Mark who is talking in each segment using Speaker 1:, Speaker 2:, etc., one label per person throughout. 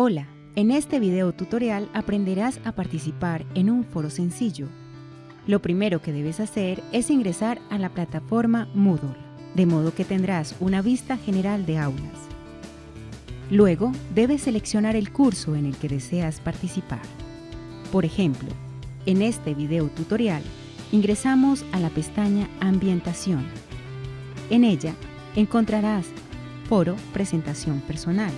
Speaker 1: Hola, en este video tutorial aprenderás a participar en un foro sencillo. Lo primero que debes hacer es ingresar a la plataforma Moodle, de modo que tendrás una vista general de aulas. Luego, debes seleccionar el curso en el que deseas participar. Por ejemplo, en este video tutorial, ingresamos a la pestaña Ambientación. En ella, encontrarás Foro Presentación Personal.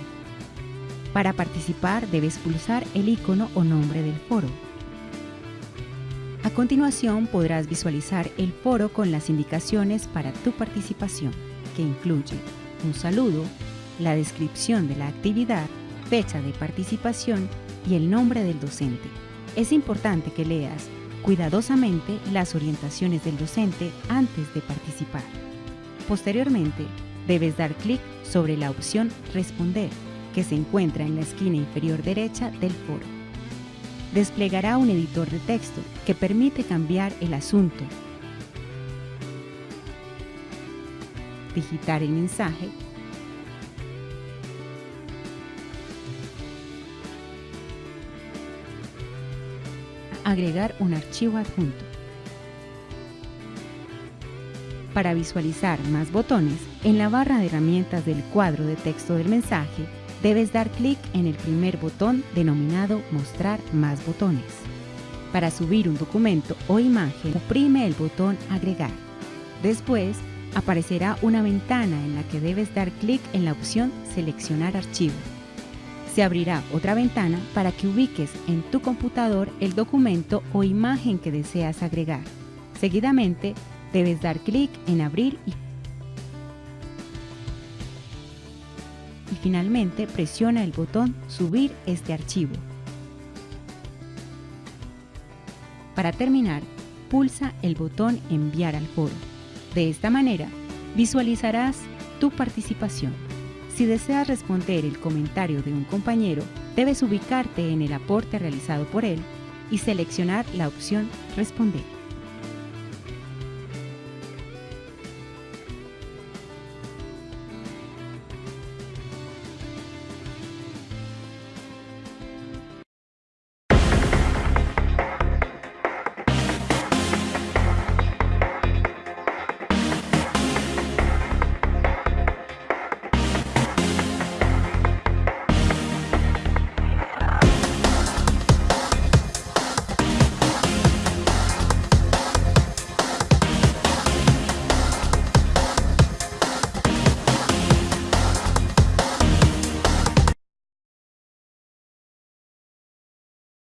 Speaker 1: Para participar debes pulsar el icono o nombre del foro. A continuación podrás visualizar el foro con las indicaciones para tu participación, que incluye un saludo, la descripción de la actividad, fecha de participación y el nombre del docente. Es importante que leas cuidadosamente las orientaciones del docente antes de participar. Posteriormente, debes dar clic sobre la opción Responder que se encuentra en la esquina inferior derecha del foro. Desplegará un editor de texto que permite cambiar el asunto, digitar el mensaje agregar un archivo adjunto. Para visualizar más botones, en la barra de herramientas del cuadro de texto del mensaje, debes dar clic en el primer botón denominado Mostrar más botones. Para subir un documento o imagen, oprime el botón Agregar. Después, aparecerá una ventana en la que debes dar clic en la opción Seleccionar archivo. Se abrirá otra ventana para que ubiques en tu computador el documento o imagen que deseas agregar. Seguidamente, debes dar clic en Abrir y y finalmente presiona el botón Subir este archivo. Para terminar, pulsa el botón Enviar al foro. De esta manera, visualizarás tu participación. Si deseas responder el comentario de un compañero, debes ubicarte en el aporte realizado por él y seleccionar la opción Responder.